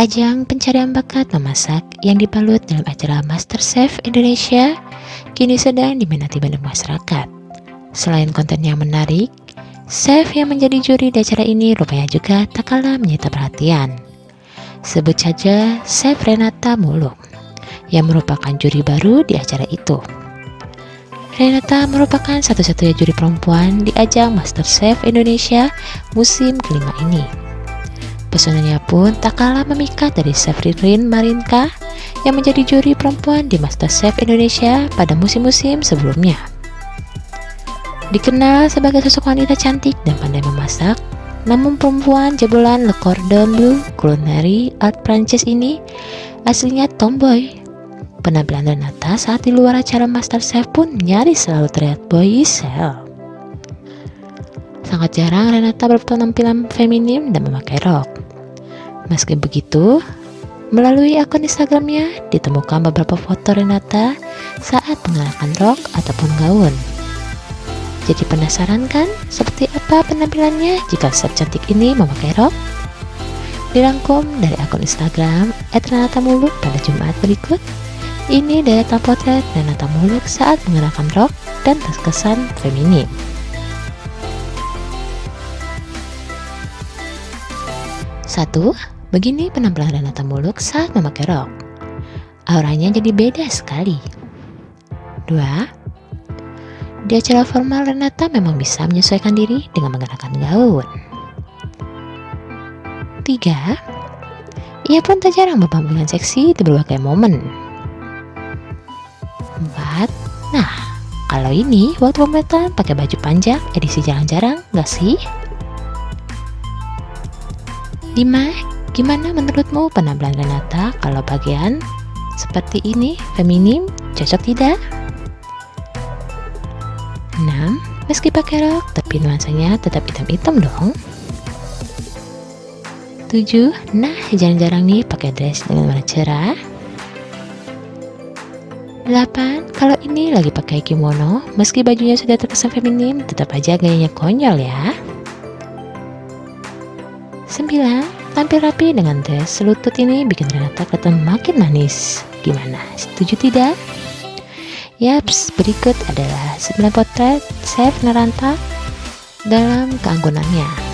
Ajang pencarian bakat memasak yang dibalut dalam acara MasterChef Indonesia kini sedang diminati banyak masyarakat. Selain konten yang menarik, chef yang menjadi juri di acara ini rupanya juga tak kalah menyita perhatian. Sebut saja Chef Renata Muluk yang merupakan juri baru di acara itu. Renata merupakan satu-satunya juri perempuan di ajang MasterChef Indonesia musim kelima ini. Pesonanya pun tak kalah memikat dari Chef Ririn Marinka yang menjadi juri perempuan di MasterChef Indonesia pada musim-musim sebelumnya. Dikenal sebagai sosok wanita cantik dan pandai memasak, namun perempuan jebolan Le Cordon Bleu Culinary Art Prancis ini aslinya tomboy. Penampilan Renata saat di luar acara MasterChef pun nyaris selalu terlihat boyish Sangat jarang Renata berpenampilan feminim dan memakai rok. Meski begitu, melalui akun Instagramnya ditemukan beberapa foto Renata saat mengenakan rok ataupun gaun. Jadi penasaran kan seperti apa penampilannya jika chef cantik ini memakai rok? Dirangkum dari akun Instagram @renata_muluk pada Jumat berikut. Ini deretan potret Renata Muluk saat mengenakan rok dan terkesan feminim. Satu, begini penampilan Renata Muluk saat memakai rok. Auranya jadi beda sekali. Dua, di acara formal Renata memang bisa menyesuaikan diri dengan mengenakan gaun. Tiga, ia pun tak jarang berpenampilan seksi di berbagai momen. Empat, nah kalau ini waktu pemotretan pakai baju panjang edisi jarang-jarang gak sih? 5. Gimana menurutmu penampilan Renata kalau bagian seperti ini feminim cocok tidak? 6. Meski pakai rok tapi nuansanya tetap hitam-hitam dong. 7. Nah, jarang-jarang nih pakai dress dengan warna cerah. 8. Kalau ini lagi pakai kimono, meski bajunya sudah terkesan feminim, tetap aja gayanya konyol ya. 9. Tampil rapi dengan dress selutut ini bikin Renata kelihatan makin manis. Gimana? Setuju tidak? Yaps, berikut adalah 9 potret Chef Naranta dalam keanggunannya.